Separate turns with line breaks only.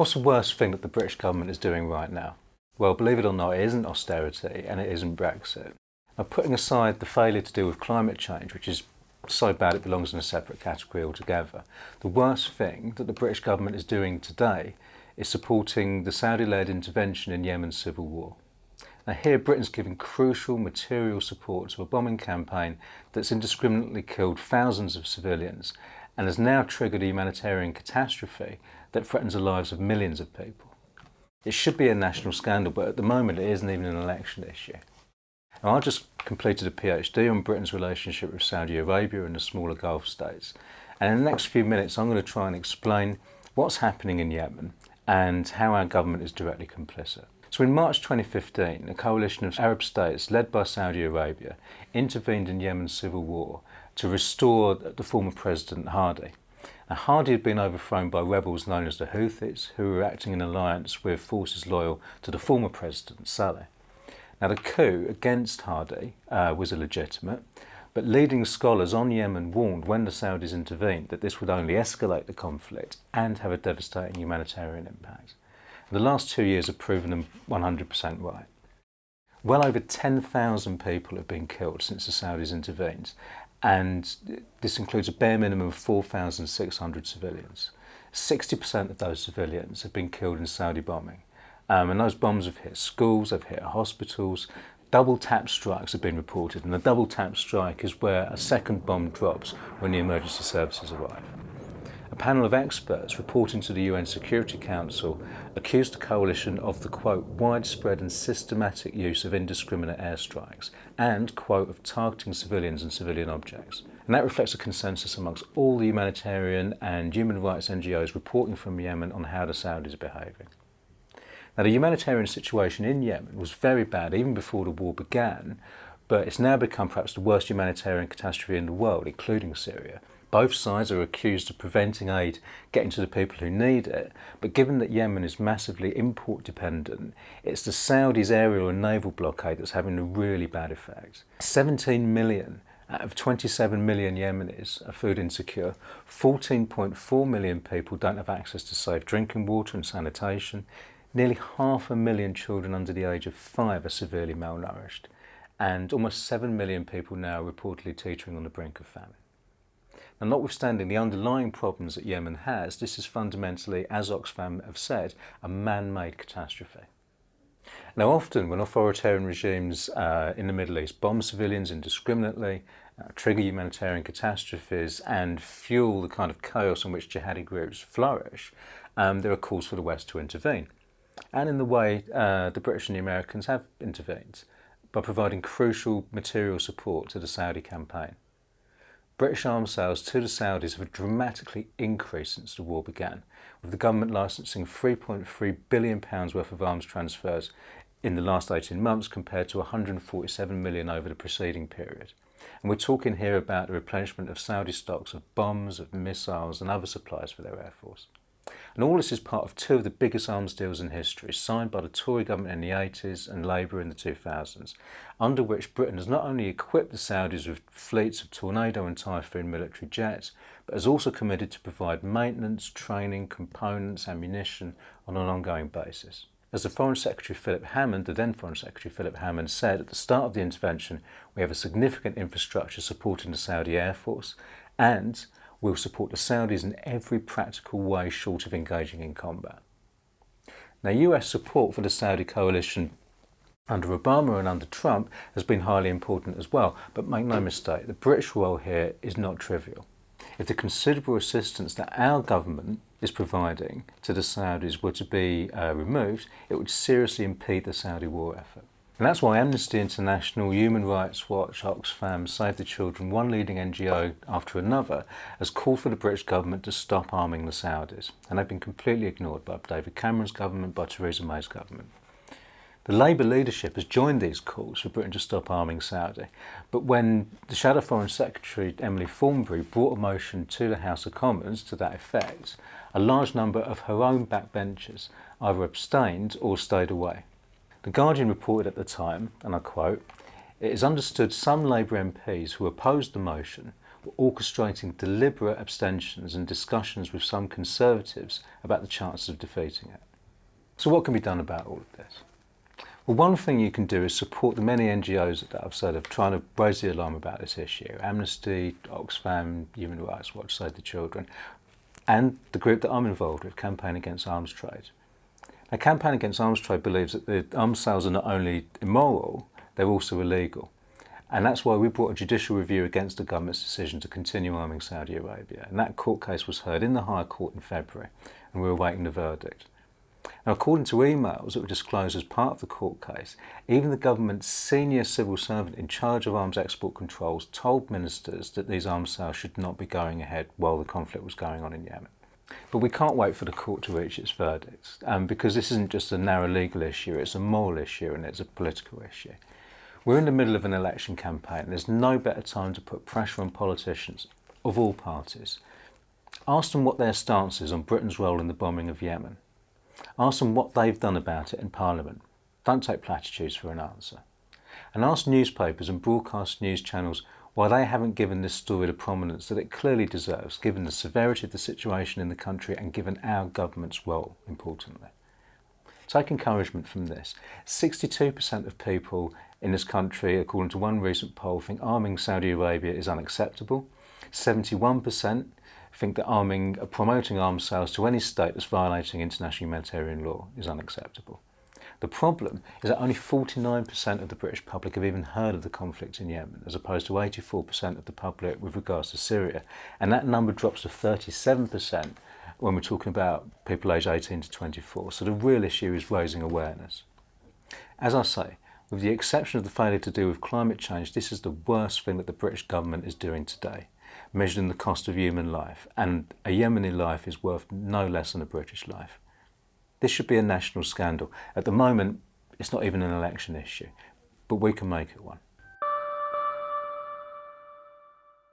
What's the worst thing that the British government is doing right now? Well, believe it or not, it isn't austerity and it isn't Brexit. Now, putting aside the failure to deal with climate change, which is so bad it belongs in a separate category altogether, the worst thing that the British government is doing today is supporting the Saudi-led intervention in Yemen's civil war. Now here Britain's giving crucial material support to a bombing campaign that's indiscriminately killed thousands of civilians and has now triggered a humanitarian catastrophe that threatens the lives of millions of people. It should be a national scandal, but at the moment it isn't even an election issue. Now, I just completed a PhD on Britain's relationship with Saudi Arabia and the smaller Gulf states. And in the next few minutes, I'm going to try and explain what's happening in Yemen and how our government is directly complicit. So in March 2015, a coalition of Arab states led by Saudi Arabia intervened in Yemen's civil war to restore the former President Hadi. Now, Hadi had been overthrown by rebels known as the Houthis, who were acting in alliance with forces loyal to the former president, Saleh. Now, the coup against Hadi uh, was illegitimate, but leading scholars on Yemen warned when the Saudis intervened that this would only escalate the conflict and have a devastating humanitarian impact. And the last two years have proven them 100% right. Well over 10,000 people have been killed since the Saudis intervened, and this includes a bare minimum of 4,600 civilians. 60% of those civilians have been killed in Saudi bombing. Um, and those bombs have hit schools, they've hit hospitals. Double tap strikes have been reported, and the double tap strike is where a second bomb drops when the emergency services arrive. A panel of experts reporting to the UN Security Council accused the coalition of the quote widespread and systematic use of indiscriminate airstrikes and quote of targeting civilians and civilian objects. And that reflects a consensus amongst all the humanitarian and human rights NGOs reporting from Yemen on how the Saudis are behaving. Now the humanitarian situation in Yemen was very bad even before the war began, but it's now become perhaps the worst humanitarian catastrophe in the world, including Syria, both sides are accused of preventing aid getting to the people who need it, but given that Yemen is massively import dependent, it's the Saudis' aerial and naval blockade that's having a really bad effect. 17 million out of 27 million Yemenis are food insecure. 14.4 million people don't have access to safe drinking water and sanitation. Nearly half a million children under the age of five are severely malnourished. And almost 7 million people now are reportedly teetering on the brink of famine. And notwithstanding the underlying problems that Yemen has, this is fundamentally, as Oxfam have said, a man-made catastrophe. Now often when authoritarian regimes uh, in the Middle East bomb civilians indiscriminately, uh, trigger humanitarian catastrophes and fuel the kind of chaos in which jihadi groups flourish, um, there are calls for the West to intervene. And in the way uh, the British and the Americans have intervened, by providing crucial material support to the Saudi campaign. British arms sales to the Saudis have dramatically increased since the war began, with the government licensing £3.3 billion worth of arms transfers in the last 18 months compared to 147 million over the preceding period. And we're talking here about the replenishment of Saudi stocks of bombs, of missiles and other supplies for their air force. And all this is part of two of the biggest arms deals in history, signed by the Tory government in the 80s and Labour in the 2000s, under which Britain has not only equipped the Saudis with fleets of Tornado and Typhoon military jets, but has also committed to provide maintenance, training, components, ammunition on an ongoing basis. As the Foreign Secretary Philip Hammond, the then Foreign Secretary Philip Hammond said at the start of the intervention, we have a significant infrastructure supporting the Saudi Air Force and will support the Saudis in every practical way short of engaging in combat. Now US support for the Saudi coalition under Obama and under Trump has been highly important as well, but make no mistake, the British role here is not trivial. If the considerable assistance that our government is providing to the Saudis were to be uh, removed, it would seriously impede the Saudi war effort. And that's why Amnesty International, Human Rights Watch, Oxfam, Save the Children, one leading NGO after another, has called for the British government to stop arming the Saudis. And they've been completely ignored by David Cameron's government, by Theresa May's government. The Labour leadership has joined these calls for Britain to stop arming Saudi. But when the Shadow Foreign Secretary, Emily Thornberry, brought a motion to the House of Commons to that effect, a large number of her own backbenchers either abstained or stayed away. The Guardian reported at the time, and I quote, it is understood some Labour MPs who opposed the motion were orchestrating deliberate abstentions and discussions with some Conservatives about the chances of defeating it. So what can be done about all of this? Well, one thing you can do is support the many NGOs that I've said of trying to raise the alarm about this issue. Amnesty, Oxfam, Human Rights Watch, Save the Children, and the group that I'm involved with, Campaign Against Arms Trade. Now, Campaign Against Arms Trade believes that the arms sales are not only immoral, they're also illegal. And that's why we brought a judicial review against the government's decision to continue arming Saudi Arabia. And that court case was heard in the Higher Court in February, and we're awaiting the verdict. Now, according to emails that were disclosed as part of the court case, even the government's senior civil servant in charge of arms export controls told ministers that these arms sales should not be going ahead while the conflict was going on in Yemen. But we can't wait for the court to reach its verdicts um, because this isn't just a narrow legal issue, it's a moral issue and it's a political issue. We're in the middle of an election campaign. There's no better time to put pressure on politicians of all parties. Ask them what their stance is on Britain's role in the bombing of Yemen. Ask them what they've done about it in Parliament. Don't take platitudes for an answer. And ask newspapers and broadcast news channels why they haven't given this story the prominence that it clearly deserves, given the severity of the situation in the country and given our government's role, importantly. Take encouragement from this. 62% of people in this country, according to one recent poll, think arming Saudi Arabia is unacceptable. 71% think that arming, promoting arms sales to any state that's violating international humanitarian law is unacceptable. The problem is that only 49% of the British public have even heard of the conflict in Yemen, as opposed to 84% of the public with regards to Syria. And that number drops to 37% when we're talking about people aged 18 to 24. So the real issue is raising awareness. As I say, with the exception of the failure to deal with climate change, this is the worst thing that the British government is doing today measured in the cost of human life, and a Yemeni life is worth no less than a British life. This should be a national scandal. At the moment, it's not even an election issue, but we can make it one.